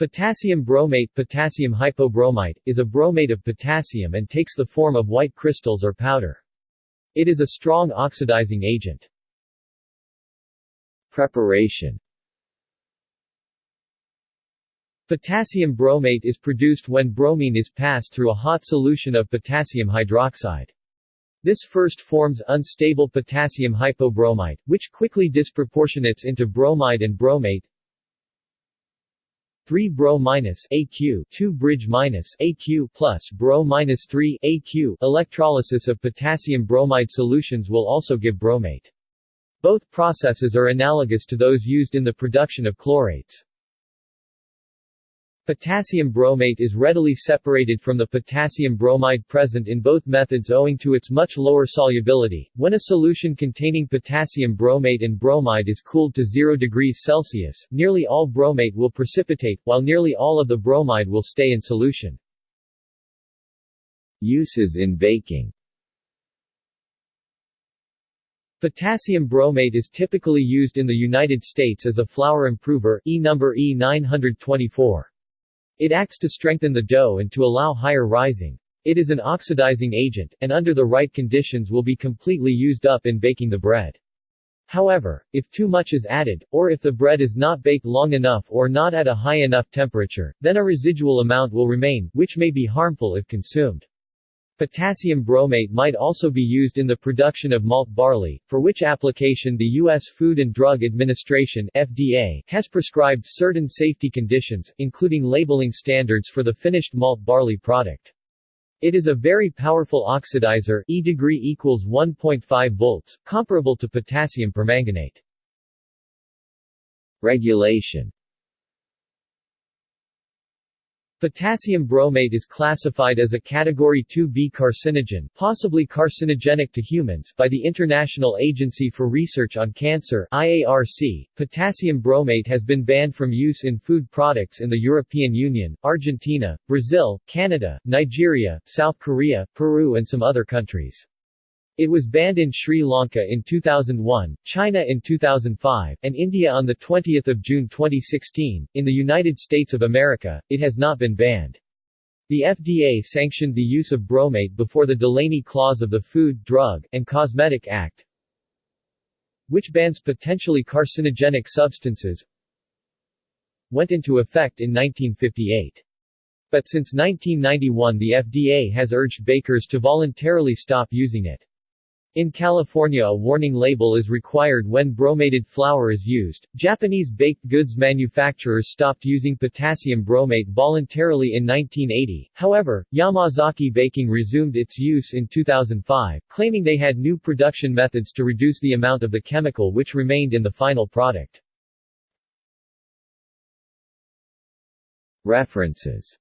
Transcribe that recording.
Potassium bromate Potassium hypobromite, is a bromate of potassium and takes the form of white crystals or powder. It is a strong oxidizing agent. Preparation Potassium bromate is produced when bromine is passed through a hot solution of potassium hydroxide. This first forms unstable potassium hypobromite, which quickly disproportionates into bromide and bromate, 3 Bro minus AQ 2 bridge minus AQ plus Bro minus 3 AQ Electrolysis of potassium bromide solutions will also give bromate. Both processes are analogous to those used in the production of chlorates. Potassium bromate is readily separated from the potassium bromide present in both methods owing to its much lower solubility. When a solution containing potassium bromate and bromide is cooled to 0 degrees Celsius, nearly all bromate will precipitate, while nearly all of the bromide will stay in solution. Uses in baking Potassium bromate is typically used in the United States as a flour improver E number E924. It acts to strengthen the dough and to allow higher rising. It is an oxidizing agent, and under the right conditions will be completely used up in baking the bread. However, if too much is added, or if the bread is not baked long enough or not at a high enough temperature, then a residual amount will remain, which may be harmful if consumed. Potassium bromate might also be used in the production of malt barley, for which application the U.S. Food and Drug Administration FDA has prescribed certain safety conditions, including labeling standards for the finished malt barley product. It is a very powerful oxidizer E degree equals 1.5 volts, comparable to potassium permanganate. Regulation Potassium bromate is classified as a Category 2B carcinogen possibly carcinogenic to humans by the International Agency for Research on Cancer IARC. Potassium bromate has been banned from use in food products in the European Union, Argentina, Brazil, Canada, Nigeria, South Korea, Peru and some other countries. It was banned in Sri Lanka in 2001, China in 2005, and India on 20 June 2016. In the United States of America, it has not been banned. The FDA sanctioned the use of bromate before the Delaney Clause of the Food, Drug, and Cosmetic Act, which bans potentially carcinogenic substances, went into effect in 1958. But since 1991 the FDA has urged bakers to voluntarily stop using it. In California a warning label is required when bromated flour is used. Japanese baked goods manufacturers stopped using potassium bromate voluntarily in 1980, however, Yamazaki Baking resumed its use in 2005, claiming they had new production methods to reduce the amount of the chemical which remained in the final product. References